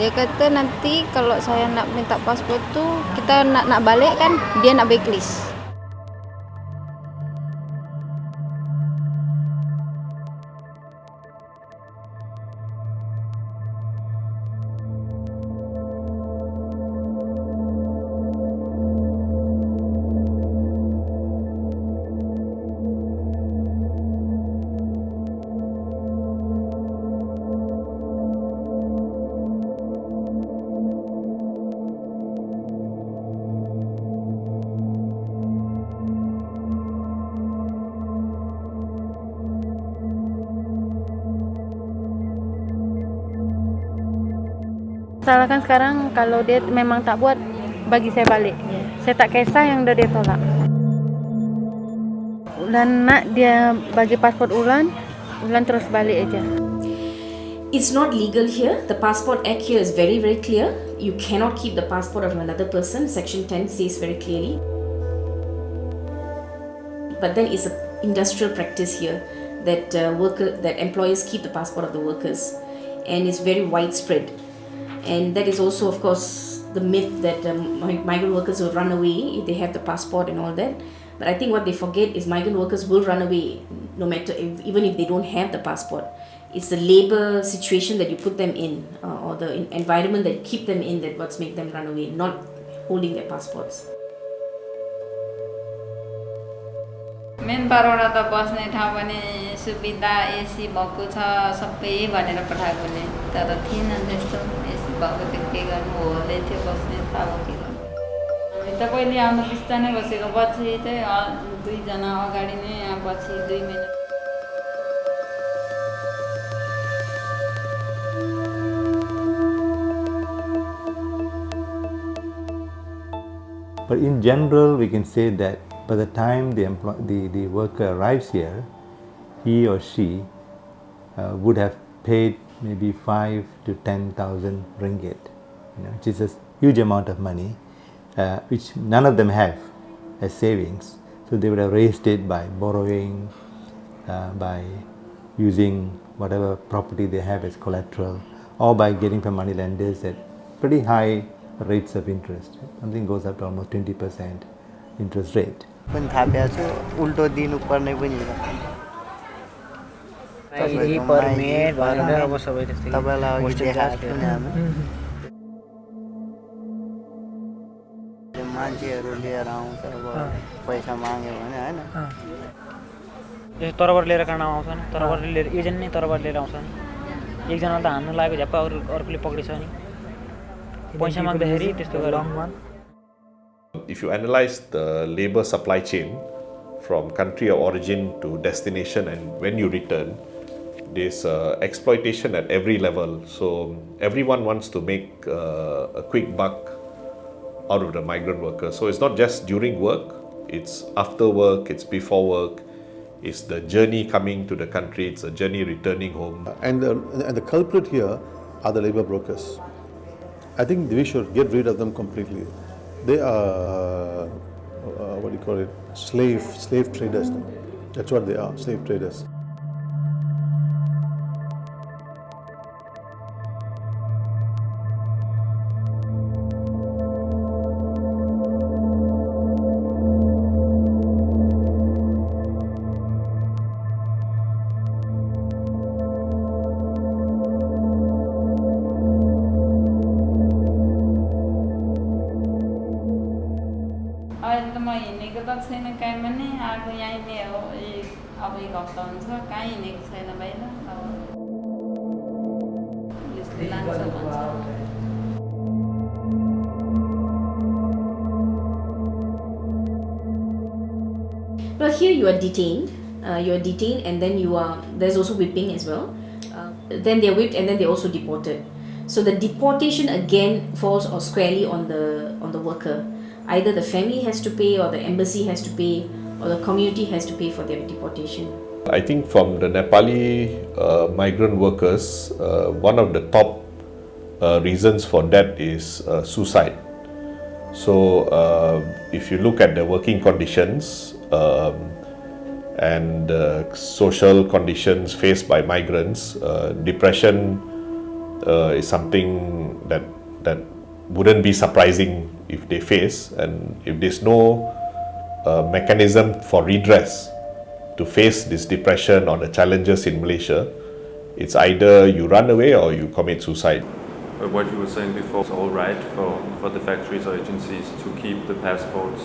Dia kata nanti kalau saya nak minta pasport tu kita nak nak balik kan dia nak backlist. Salahkan sekarang kalau dia memang tak buat bagi saya balik. Saya tak kisah yang dah dia tolak. Ulan nak dia bagi pasport Ulan, Ulan terus balik aja. It's not legal here. The Passport Act here is very, very clear. You cannot keep the passport of another person. Section 10 says very clearly. But then it's an industrial practice here that uh, worker that employers keep the passport of the workers, and it's very widespread. And that is also, of course, the myth that um, migrant workers will run away if they have the passport and all that. But I think what they forget is migrant workers will run away no matter if, even if they don't have the passport. It's the labor situation that you put them in uh, or the environment that keep them in that what's make them run away, not holding their passports. मेन बारवटा त बस्ने ठाउँ पनि सुविधा AC भएको छ सबै भनेर पठाएकोले तर थिएन त्यस्तो। एसी भएको त के गर्नु? होले थियो बस्ने भयो के गर्नु? त पहिले आउनु बिस्तारै बसेको। पछि चाहिँ दुईजना अगाडि नै पछि दुई minute But in general, we can say that by the time the, the, the worker arrives here, he or she uh, would have paid maybe five to ten thousand ringgit, you know, which is a huge amount of money, uh, which none of them have as savings. So they would have raised it by borrowing, uh, by using whatever property they have as collateral, or by getting from money lenders at pretty high rates of interest. Something goes up to almost 20% interest rate. पनि थापेको छु उल्टो दिनुपर्ने पनि मान्छेहरू लिएर आउँछ अब पैसा माग्यो भने होइन तरबार लिएर काँडा आउँछन् तरबर लिएर एजेन्ट नै तरबार लिएर आउँछन् एकजनालाई त हान्नु लागेको झ्याप्पा अरू अर्कोले पक्रिन्छ नि पैसा माग्दाखेरि त्यस्तो गरेर If you analyze the labor supply chain from country of origin to destination and when you return, there's uh, exploitation at every level. So everyone wants to make uh, a quick buck out of the migrant workers. So it's not just during work, it's after work, it's before work, it's the journey coming to the country, it's a journey returning home. And the, and the culprit here are the labor brokers. I think we should get rid of them completely. They are, uh, what do you call it, slave, slave traders. That's what they are, slave traders. अहिले त म हिँडेको त छैन कहीँ पनि आएको यहीँ नै हो एक अब एक हप्ता हुन्छ कहीँ हिँडेको छैन बाहिर अब पुलिसले लान्छ भन्छ Well, here you are detained. Uh, you are detained, and then you are. There's also whipping as well. Uh, then they're whipped, and then they're also deported. So the deportation again falls or squarely on the on the worker. Either the family has to pay, or the embassy has to pay, or the community has to pay for their deportation. I think from the Nepali uh, migrant workers, uh, one of the top uh, reasons for that is uh, suicide. So, uh, if you look at the working conditions um, and uh, social conditions faced by migrants, depression is something that that wouldn't be surprising if they face, and if there's no uh, mechanism for redress to face this depression or the challenges in Malaysia, it's either you run away or you commit suicide. But what you were saying before is all right for, for the factories or agencies to keep the passports.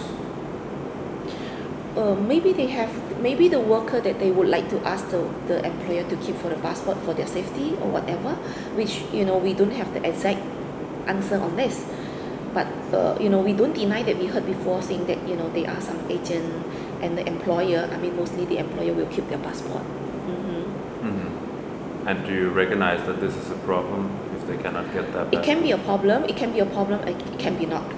Uh, maybe they have maybe the worker that they would like to ask the, the employer to keep for the passport for their safety or whatever which you know we don't have the exact answer on this but uh, you know we don't deny that we heard before saying that you know there are some agent and the employer I mean mostly the employer will keep their passport mm-hmm. Mm-hmm. And do you recognize that this is a problem if they cannot get that? it can be a problem it can be a problem it can be not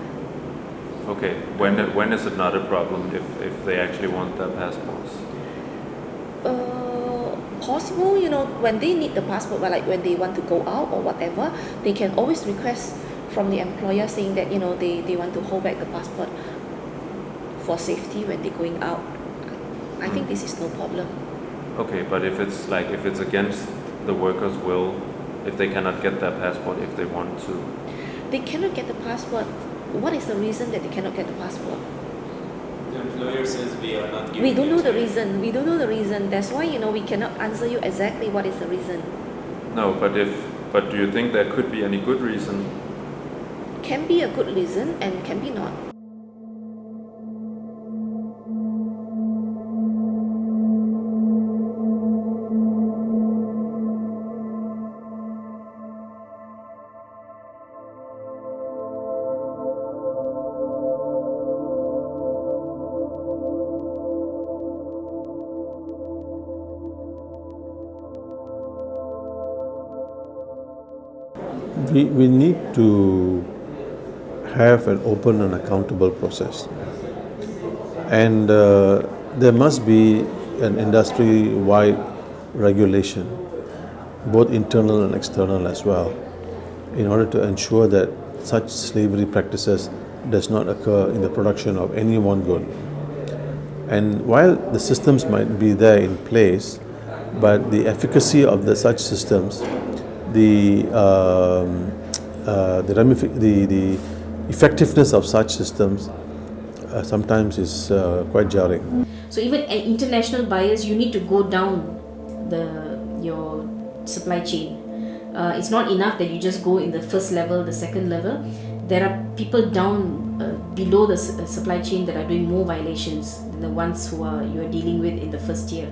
Okay, when when is it not a problem if, if they actually want their passports? uh, possible you know when they need the passport but like when they want to go out or whatever they can always request from the employer saying that you know they, they want to hold back the passport for safety when they're going out. I think hmm. this is no problem. Okay, but if it's like if it's against the workers' will, if they cannot get their passport if they want to, they cannot get the passport. What is the reason that they cannot get the passport? The employer says we are not we don't know the reason. We don't know the reason. That's why you know we cannot answer you exactly what is the reason. No. But if but do you think there could be any good reason? Can be a good reason and can be not. We, we need to have an open and accountable process. And uh, there must be an industry wide regulation, both internal and external as well, in order to ensure that such slavery practices does not occur in the production of any one good. And while the systems might be there in place, but the efficacy of the such systems, the um, uh, the, the the effectiveness of such systems uh, sometimes is uh, quite jarring. So even at international buyers, you need to go down the your supply chain. Uh, it's not enough that you just go in the first level, the second level. There are people down uh, below the uh, supply chain that are doing more violations than the ones who are you are dealing with in the first tier.